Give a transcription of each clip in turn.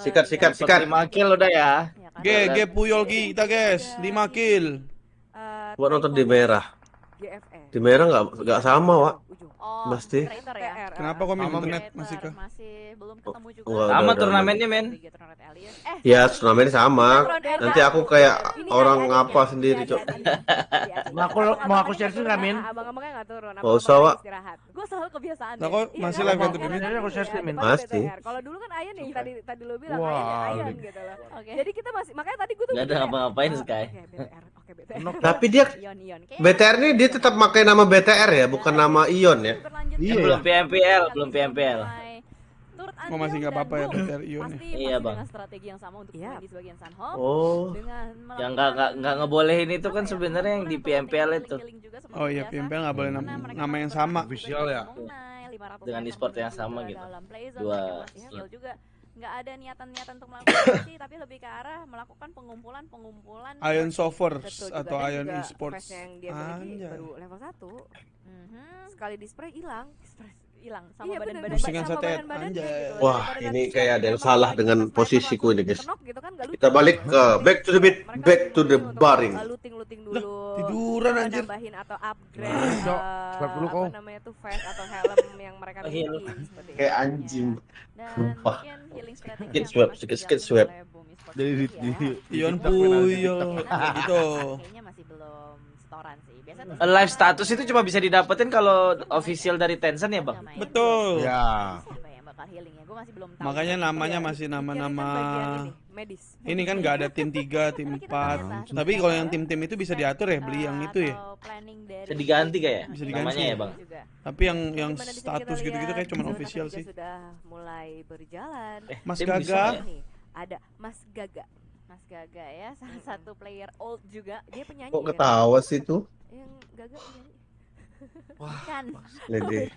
Sikat, sikat, sikat. 5 kill udah ya. Ya kan? G, G Puyol kita guys, 5 kill. Eh, Gua nonton di merah. Di merah nggak nggak sama, Wak. Oh, Pasti. ya. Kenapa kok main Sama internet masih kah? Masih belum ketemu juga. Wah, Sama turnamennya, men. Alias. Eh, Ya, turnamennya sama. Nanti aku kayak orang adiknya. sendiri, Iya, Cok. ada adiknya. Mau aku- mau aku share screen nggak, Min? Abang-abangnya nggak turun. Usah, Wak. Istirahat. Gue selalu kebiasaan. Nah, deh. kok Iya, masih live kan Min? ini Aku share ya, screen, Min. depannya Pasti. Kalau dulu kan Ayan nih tadi tadi lu bilang Wah, Ayan, gitu loh. Oke. Jadi kita masih makanya tadi gue tuh Nggak ada ya, ngapa-ngapain, oh, Sky. Oke, BTR. BTR. Tapi dia Ion Ion. Kayaknya BTR ini dia tetap pakai nama BTR ya, bukan nama Ion ya. Iya, ke belum PMPL, belum PMPL. Oh, masih nggak apa-apa ya. BTR Ion ya. Pasti Iya, masih Bang. dengan strategi yang sama untuk Iya. main di sebagian Sunhome. Oh. Dengan Yang nggak nggak nggak ngebolehin itu kan sebenarnya yang di PMPL itu. Oh iya, PMPL nggak boleh nama, nama yang sama. Official ya? Dengan e-sport yang sama gitu. Dua Dua juga nggak ada niatan-niatan untuk melakukan aksi tapi lebih ke arah melakukan pengumpulan pengumpulan Ion Sovers Betul atau Ion juga Esports. yang dia Anjay. baru level 1 Mhm. sekali di spray hilang hilang sama Iya, badan-badan. Pusingan Sama badan-badannya anjay. gitu. Wah, Daripada ini kayak ada yang salah dengan posisiku ini, guys. gitu kan, Kita balik ke back to the beat, Mereka back to the untuk, baring. uh, looting-looting dulu tiduran, uh, anjir. nambahin atau upgrade Nah, uh, Swab dulu, namanya tuh vest atau helm yang mereka miliki seperti Kayak anjing. dan Sumpah. mungkin healing strategi Skit swab, skit dijalani swab. Jadi Ion. Kayak gitu. Belum setoran sih biasa tuh Eh, Live status itu cuma bisa didapetin kalau official dari Tencent ya, Bang? Betul. Ya. siapa yang bakal healing ya gue masih belum tahu Makanya namanya Iya. masih kan nama-nama ini, medis ini kan nggak ada tim 3, tim 4. Tapi kalau yang tim-tim itu bisa diatur ya, beli yang itu ya. Bisa diganti kayak Bisa diganti. namanya ya, Bang? Tapi yang yang status gitu-gitu kayak cuma official sih. sudah mulai berjalan Eh, Mas Gaga. ya? ada Mas Gaga Mas Gaga ya salah satu player old juga dia penyanyi Kok kan? ketawa sih tuh? yang Gaga penyanyi kan Lady.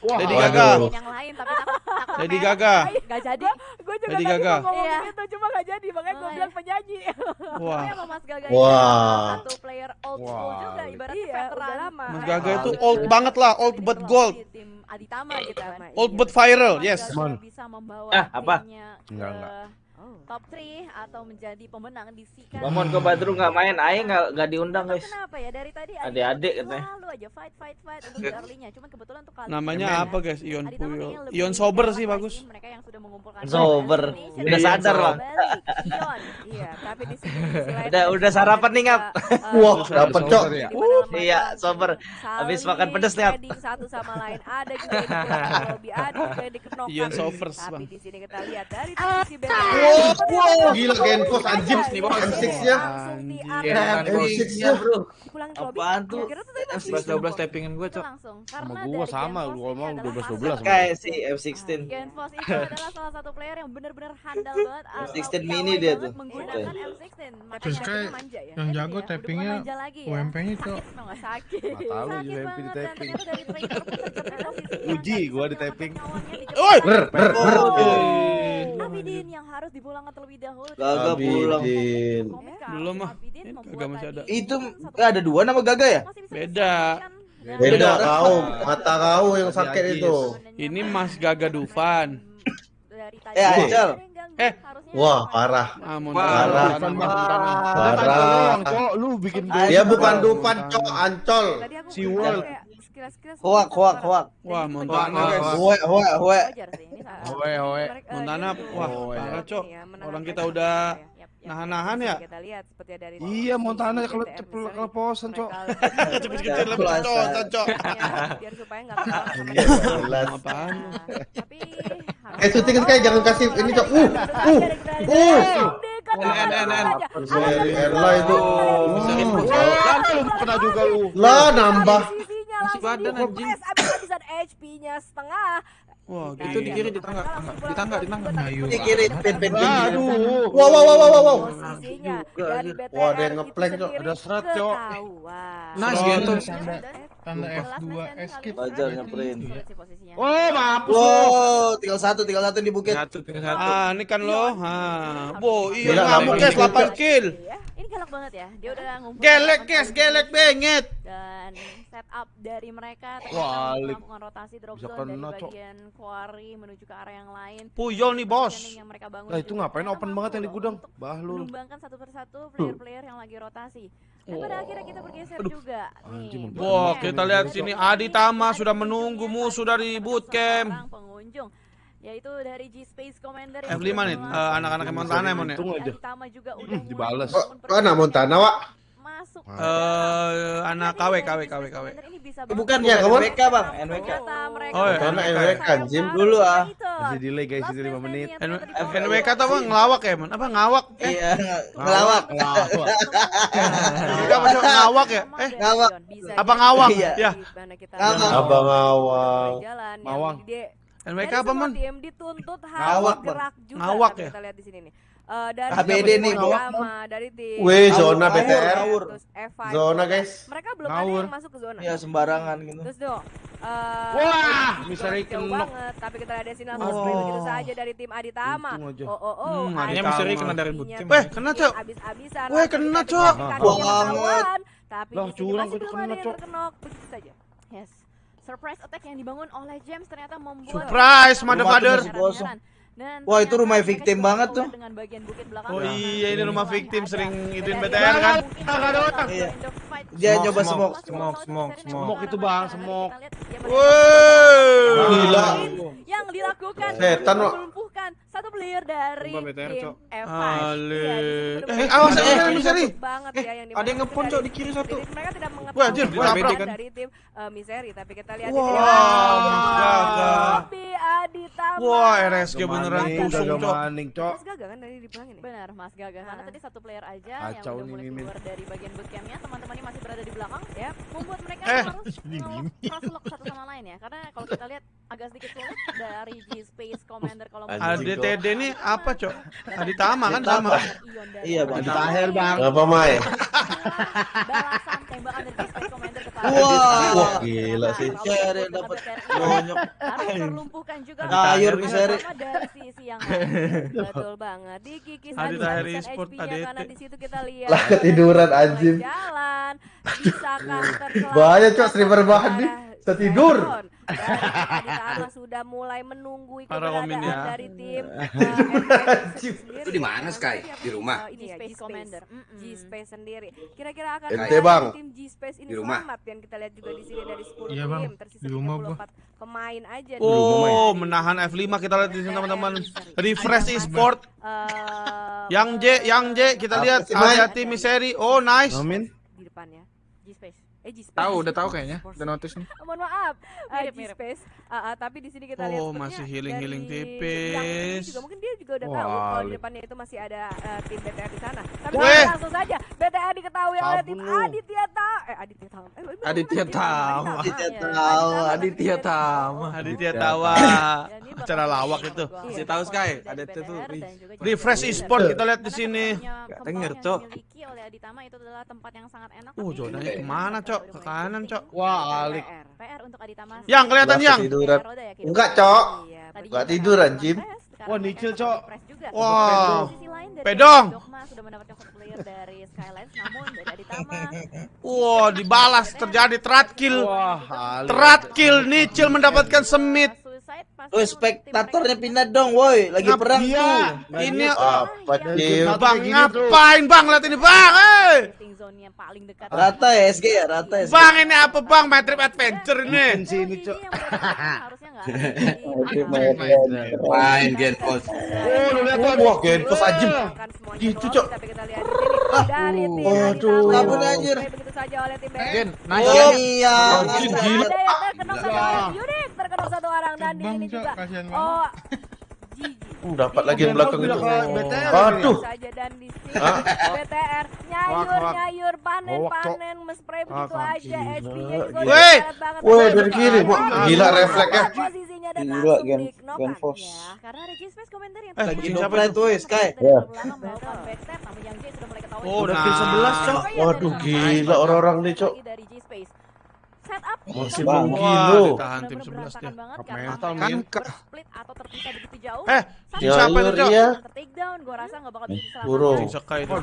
Lady Waduh. Gaga. yang lain tapi takut takut Lady merek. Gaga. Gak jadi gue juga Lady tadi Gaga. mau ngomong Iya. gitu cuma gak jadi makanya gue bilang penyanyi Wah. Sama Mas Gaga Wah. satu player old school Wah. juga ibaratnya iya veteran udah lama Mas Gaga itu gitu. old banget lah, old but gold. di tim Aditama gitu kan Old Iya. but viral, yes. Bisa membawa Ah, apa? Enggak, enggak. Oh. top 3 atau menjadi pemenang di Sika Bang kok Badru nggak main, Aing nggak nggak diundang guys. Kenapa ya dari tadi Adik-adik katanya. selalu aja fight fight fight untuk di early-nya. Cuman kebetulan tuh kali Namanya ini apa, guys? Ion Puyol. lebih Ion sober sih, bagus. Mereka yang sudah mengumpulkan Sober. Udah sadar. Ion. iya tapi di sini di Udah- ada udah sarapan nih, Ngap. Wah, di dapet, mana Cok. ya? Iya, sober. Habis makan pedes nih, Ngap. satu sama lain ada juga yang di lobby ada juga yang dikenokan Ion Sovers, tapi di sini kita lihat dari sisi BTR Wow, gila Genpos anjing nih bang M6-nya. langsung di Anjir. up M6-nya bro. dipulangin ke lobby Apaan tuh? kira-kira tuh tadi masih 11 12 tappingan gue, Cok. langsung Sama karena gua dari sama, ngomong adalah 12 hasil 12 sama Kayak si F16. Genfos itu adalah salah satu player yang benar-benar handal banget atau M16 piawai mini dia tuh. menggunakan M16 makanya Terus kayak ya yang jago ya, bukan tappingnya ya. UMP-nya, Cok. sakit tahu, UMP di tapping. Uji gua bisa di tapping. Woi, ber, ber, ber. Abidin yang harus dipulangkan terlebih dahulu Gaga pulang. Abidin. Belum, ah. Eh, membuat Gaga masih ada. Itu eh, ada dua nama Gaga ya? Beda. Beda kau, mata kau yang sakit itu. Ini Mas Gaga Dufan. Dari tadi Eh, Angel. Eh. Harusnya Wah, parah. Ah, Parah. Parah. cowok lu bikin Dia bukan. Dufan, cok, ancol. Si World. Sekilas-sekilas Hoak, hoak, hoak. Wah, Montana, itu guys. Hoe, hoe, hoe. wajar sih ini saat- Hoe, hoe. mereka- Montana, tuh- wah, iya. parah, Cok. ya, Orang kita udah ya. Nahan-nahan ya. Kita lihat seperti dari Iya, Montana kalau keleposan, Cok. Kecil-kecil lebih cocok, cocok. Ya, biar supaya nggak kalah Iya. Apaan? Nah, tapi Eh, syuting kayak jangan kasih ini, Cok. Uh, uh, uh. N, N, N. Dari Erla itu. Bisa Uh. lu. Lah, nambah. Langsung badan, dipukul. anjing. Habis-habisan HP-nya setengah. Wah, Kita gitu di lihat. kiri, di tangga, tangga, di tangga, di tangga. Ayo. Di kiri, pin, pin, pin. Aduh. Wow, wow, wow, wow, wow, wow. Posisinya juga, dari anjir. BTR Wah, ada itu Cok. Ada serat, Cok. Nice, Oh, gitu. tanda tanda F2 escape. Wajar ngeprint. Oh, maaf. Wow, tinggal satu, tinggal satu di bukit. Satu tinggal satu. Ah, ini kan lo. Ha. Bo, iya lama guys ini, 8 kill. Kalau banget ya. Dia udah ngumpulin Gelek 8 guys, gelek banget. dan setup dari mereka ternyata melakukan rotasi drop Bisa zone dari Cok. bagian quarry menuju ke area yang lain. Puyol nih bos. Yang mereka bangun Lah itu juga ngapain open banget yang di gudang? Bahlul. menumbangkan satu persatu player-player yang lagi rotasi. Dan pada akhirnya kita bergeser juga Anjing, nih. Wah, kita lihat sini Adi Tama sudah menunggu musuh dari bootcamp. pengunjung yaitu dari G Space Commander yang F5 sudah nih, eh, anak-anak yang Montana emang ya. Aja. Tama juga udah Hmm, dibales. Oh, mana Montana, Wak? Masuk. Eh, anak KW KW KW KW. Bukan, Ya, kamu- NWK bang, NWK. Oh, ya. Montana NWK, Jim. Dulu, ah. Masih delay guys, itu 5 menit. NWK tuh apa ngelawak ya, man? Apa ngawak? Eh, Iya, ngelawak. NWK apa sih ngawak ya? Eh, ngawak. apa ngawak? Iya. Ya. Ngawak. Abang awang. Mawang. NWK apa, man? Tim dituntut harus gerak juga. Ngawak ya? Kita lihat di sini nih. Eh, dari HBD tim nih, ngawak, pertama, dari tim Weh, zona ngawur. terus F5. Zona, guys. Mereka belum ada yang masuk ke zona. Ya sembarangan gitu. Terus dong. eh, Wah, jauh kenok. banget, tapi kita lihat Desina Oh. spray begitu saja dari tim Aditama. Oh oh oh. Hmm, Adi adanya Tama Misery kena dari bikin Weh, kena, Cok. Abis-abisan. Weh, langsung kena, Cok. ketahuan. Tapi Lah, di sini curang masih itu belum kena, ada yang Cok. terkenok. Begitu saja. Yes. Surprise attack yang dibangun oleh James ternyata membuat Surprise, motherfucker. Dan Wah, itu rumah victim banget tuh. dengan bagian bukit belakang. Oh Nah, iya, ini rumah victim sering ituin BTR BTR kan? Nggak ada otak. Iya. Dia Dia nyoba smoke. Smoke, smoke, smoke itu, Bang, smoke. Wow. Gila. Yang dilakukan Setan, Wak. melumpuhkan satu player dari tim Cok. F5. Ale. Iya, Eh, awas, eh, bagus Misery. banget ya yang Ada yang ngepon, Cok, di kiri satu. Mereka tidak mengetahui Wah, anjir, dari tim eh, Misery, tapi kita lihat Wah, di Bobby Aditama. Wah, RSG beneran gagal Cok. maning, Cok. Mas Gaga kan dari dibilangin nih. Benar, Mas Gaga. Karena tadi satu player aja yang Kacau udah mulai Mimin. keluar dari bagian bootcampnya, teman-temannya masih berada di belakang, ya, membuat mereka Eh. harus lock satu sama lain ya. Karena kalau kita lihat agak sedikit sulit dari G Space Commander kalau mau ADTD ini apa, Cok? Aditama kan sama. Iya, Bang. Aditama. Tahir, Bang. Apa, Mai? Balasan tembakan dari G Space Commander kepada Wah. Wah, gila sih. Seri dapat bonyok. harus terlumpuhkan juga Tahir Terutama Misery. dari sisi yang betul banget dikikis Adi Tahir e-sport, ADT. karena di situ kita lihat Lah, ketiduran, anjing. jalan bisakah terkelar Bahaya, Cok, streamer bahan nih. Bisa tidur. Aditama sudah mulai menunggu keberadaan ya. dari tim Itu di mana, Sky? Di rumah? G Space Commander G Space sendiri kira-kira akan Ente, Bang. tim G Space ini Di rumah? selamat yang kita lihat juga di sini dari 10 Iya, Bang. tim tersisa Di rumah, Bang. 34 pemain aja Oh, menahan F5 kita lihat di sini teman-teman. Refresh e-sport. Eh, Yang J, yang J kita lihat Mai? hati-hati Miseri. Oh, nice. Amin. di depannya G Space eh G Space Tahu, udah tahu kayaknya. Udah notice nih. mohon maaf uh, G Space Ah, ah, tapi di sini kita lihat Oh, masih healing-healing dari tipis. juga mungkin dia juga udah tahu Wah, kalau di depannya itu masih ada eh, tim BTR di sana tapi Weh. kita langsung saja BTR diketahui oleh tim. Aditya Tama eh Aditya Tama eh, Aditya Tama. Aditya Iya, Tama, Aditya Tama. Aditya ini bakal Acara lawak itu. Iya, Kasih tahu, Sky. Aditya tuh, Refresh e-sport kita lihat di sini. Denger, kembang Cok. oleh Aditama itu adalah tempat yang sangat enak. Uh, tapi zonanya juga ke mana, Cok? Ke kanan. Cok. Wah, alik. PR. Untuk Aditama. Yang kelihatan yang. ya, Enggak. Cok. Iya, tadi Enggak juga tidur, kita anjing. press, sekarang Wah, nicil, sempat Cok. Wah. Pedong. Dogma sudah mendapatkan satu player dari Skylines namun dari Aditama Wow, dibalas terjadi terat kill. Wah. Terat kill Nicil mendapatkan semit. Pasti Woi, spektatornya pindah dong, woi. Lagi Ngap- perang Iya. tuh. Ini Apa? Bang ngapain Bang? Lihat ini Bang. Eh. shifting zone yang paling dekat. Rata ya SG ya, rata SG. Bang ini apa Bang? My Trip Adventure ini. Di sini, Cok. Harusnya enggak ada. Main Gen Post. Oh, lu lihat tuh. Wah, Genpos ajib. Gitu, Cok. Dari tim. Aditama. Kabur, anjir. Begitu saja oleh tim BR. Gen, Oh nice Gen. iya. Gila. Dan di Bang, sini Cok, juga. kasihan Oh, Gigi. Uh, dapat lagi yang belakang itu. BTR Aduh. saja dan di sini Hah? BTR nyayur nyayur panen Cok. panen mespray begitu aja. HP-nya juga. Woi, Tapi dari kiri. Aditama Gila refleksnya. Gila, Gen- Gen. Force. Ya, karena ada G-Space komentar yang Eh, kucing dari siapa itu? belakang Sky? Ya. Oh, Udah nah. kill 11, Cok. Makanya Waduh, gila orang-orang nih, Cok. Setup Masih Wah, menggilo. ditahan tim 11 Benar-benar dia. mental, Min. split atau terpisah begitu jauh. Eh, Ya, siapa itu, Cok? iya. take down, gua rasa nggak bakal bisa Sekai itu. Oh,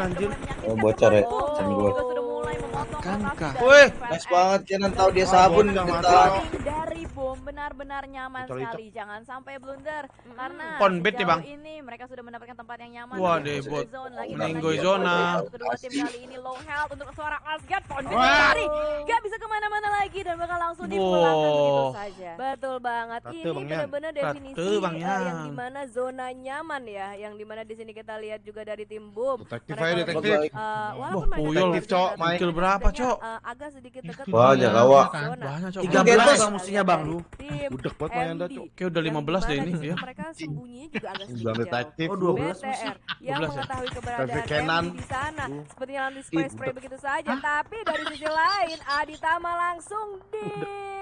anjir. Oh, bocor ya. Ceng gua. juga sudah mulai memotong Kan, Wih, Fat Nice banget Kenan tahu dia sabun kita. dari bom benar-benar nyaman Coli, sekali. Jangan sampai blunder karena Konbet nih, Bang. ini mereka sudah mendapatkan tempat yang nyaman. Wah, debot. zone lagi Meninggoy zona. Kedua tim kali ini low health untuk suara Asgard. Konbet lari, gak bisa ke mana-mana lagi dan bakal langsung dipulangkan begitu saja. Betul banget. Ratu, ini Bang benar-benar definisi Ratu, Bang eh, Yan. yang di mana zona nyaman ya, yang di mana di sini kita lihat juga dari tim boom. Detektif aja detektif. eh, Wah, walaupun puyol. Detektif, Cok. Kill berapa, Cok? eh, agak sedikit dekat Banyak, awak. Banyak, Cok. 13 Kita musuhnya, Bang. Tim Budek banget main MD. Cok. Kayak udah Yang 15 deh ini di ya. Mereka sembunyinya juga agak sedikit detektif. Oh, lu. BTR yang 12 ya? mengetahui keberadaan Kenan. Di sana. Tuh. Sepertinya langsung spray-spray begitu saja. Tapi dari sisi lain, Aditama langsung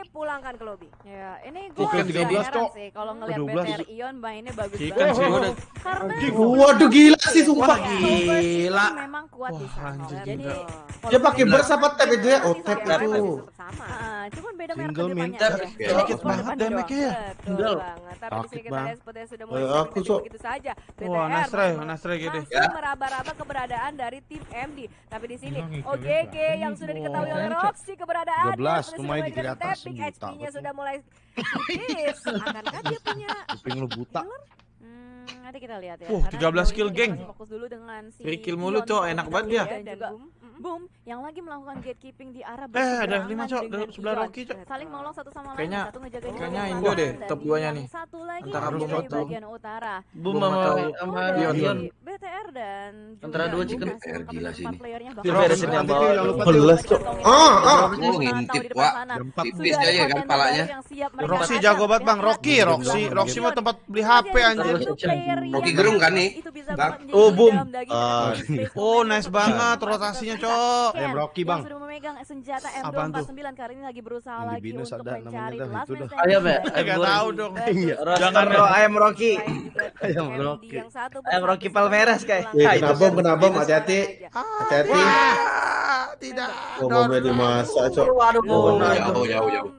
dipulangkan ke lobby. Ya, ini gue Oke, 13, Cok. sih kalau ngelihat 12. BTR Ion mainnya bagus Chicken banget. sih udah. Karena Waduh gila sih sumpah. Wah, gila. Memang kuat di Wah, sana. anjir, Jadi gila. kalau Dia pakai burst apa tap itu ya? Oh, sih tap itu. tetap sama. Ah, cuman beda merek Single ke depannya min aja. tap. Jadi Sedikit cuma banget depannya damage-nya. Betul Single. banget. Tapi di Sakit, sini kita Bang. lihat sepertinya sudah Eh, mulai begitu saja. Wah, BTR Nasre, Nasre gede. masih meraba-raba keberadaan dari tim MD. Tapi di sini OGG yang sudah diketahui oleh Roxy keberadaannya 13, sudah lumayan mulai di dengan atas, HP-nya sudah mulai tipis. Akankah dia punya Kuping lu buta. Hmm, nanti kita lihat ya. Wah, Karena 13 sejauh kill, geng. Fokus dulu dengan si kill mulu, Cok. Enak banget dia. dan juga Boom yang lagi melakukan gatekeeping di arah Eh, ada lima, Cok, dengan di sebelah. Rocky, Cok. Saling nolong satu sama lain. Kayaknya- satu ngejagain kayaknya di Indo deh, top duanya nih. Satu lagi Antara Boom satu. bagian utara. Boom sama atau sama Boom Ion. dari Ion. BTR dan Antara dua chicken. BTR gila sih ini. bawah. ada di lupa depan tuh. kantongnya. Ah, ah. Mantau ngintip, di Wak. Tipis aja kan palanya. Roxy jago banget bang, Rocky. Roxy. Roxy mah tempat beli HP anjir. Rocky gerung kan nih? Oh, boom. Ah. Space Oh, nice banget rotasinya, kita. Cok. Ayam Rocky, yang Bang. sudah memegang senjata Apaan tuh? M249 kali ini lagi berusaha Yang lagi binus untuk ada namanya mencari last itu man standing Ayam ya? dari Eh, nggak Ayam tahu dong. Iya. Jangan Rock, ayam Rocky. Ayam Rocky. yang satu Ayam Rocky Palmeras, kayak. kena bom, kena bom, hati-hati. Hati-hati. Tidak. Oh, bomnya dimasak, Cok. Waduh, Oh, nah, jauh, jauh, jauh.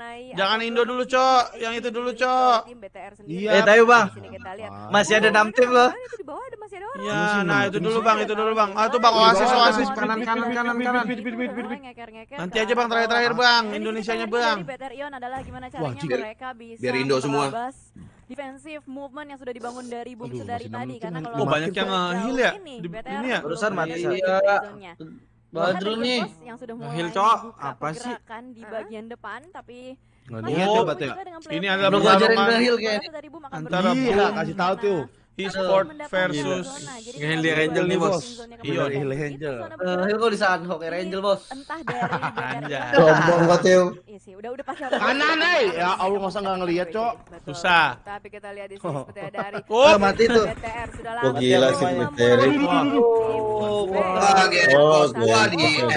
Eh, mengenai Jangan Indo dulu, Cok. Yang itu dulu, Cok. tim BTR sendiri. Iya. Eh, tahu, Bang. Sini kita lihat. Masih ada enam tim loh. Itu di bawah ada masih ada orang. Ya, nah itu dulu bang, itu dulu bang. Ah, itu bang oasis, oasis. Kanan, kanan, kanan, kanan. Nanti aja bang, terakhir-terakhir bang. Indonesianya bang. Dari BTR Ion adalah gimana Wah, caranya jika- mereka bisa biar Indo semua. defensive movement yang sudah dibangun dari Boom Aduh, Sedari masih tadi enam karena kalau Oh, banyak yang sejauh nge-heal ya? ini, Di- BTR ini ya? Barusan berada mati. Badrun Bahkan nih. Yang sudah mulai membuka Apa sih? pergerakan di bagian depan tapi Nggak Oh, Ini adalah pertarungan nge-heal baru kayaknya. dari Boom akan Antara Boom kasih tahu tuh. E-sport versus kalau di dua Angel nih, bos. Heal itu Angel. zona Eh, kok di Sunhawk Air Angel, bos. entah dari. Sombong kau, Teo. Iya udah udah pasti Kanan, eh. Ya Allah, masa nggak ngeliat, Cok? Susah. Tapi kita lihat di sini seperti dari Oh, mati tuh. BTR sudah Oh, gila sih. Oh, Wah. Oh, Wah,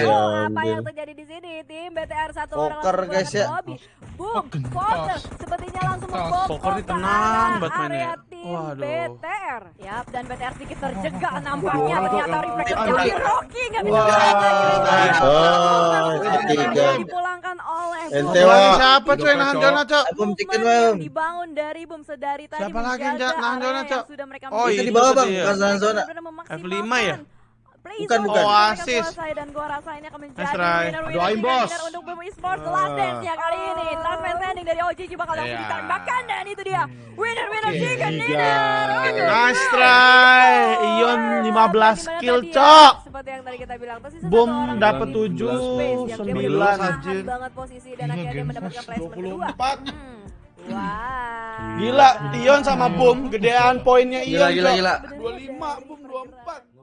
Oh, apa yang terjadi di sini? Tim BTR satu orang langsung guys, ya. ke lobby. Boom, Fokker sepertinya langsung membobol Poker tenang banget mainnya. Waduh. BTR. Yap, dan BTR sedikit terjegak nampaknya ternyata refleks dari Rocky nggak bisa. Ah, Langsung ketiga. dipulangkan oleh Ente, Boom. Wak. siapa cuy nahan Jona, Cok? Boom chicken, yang Bang. dibangun dari Boom sedari tadi Siapa lagi yang nahan Jona, yang Cok? Oh, Itu itu di bawah, Bang. zona zona. F5 ya? Bukan, bukan. Oasis. dan gua rasa ini akan menjadi winner winner untuk Esports The Last Ah. Dance-nya kali ini. Last man standing dari OGG bakal langsung Iya. ditembakkan dan itu dia winner winner Oke, chicken dinner. Nice try. Ion 15 Bagaimana kill, ya? Cok. Seperti yang tadi kita bilang, tersisa Boom dapat di 7, space yang dia 9. benar-benar tahan anjir. banget posisi dan akhirnya dia mendapatkan placement kedua. 24. Hmm. Wah. Gila, Ion sama Boom gedean poinnya Gila, Ion, gila, Cok. gila. 25, Boom 24.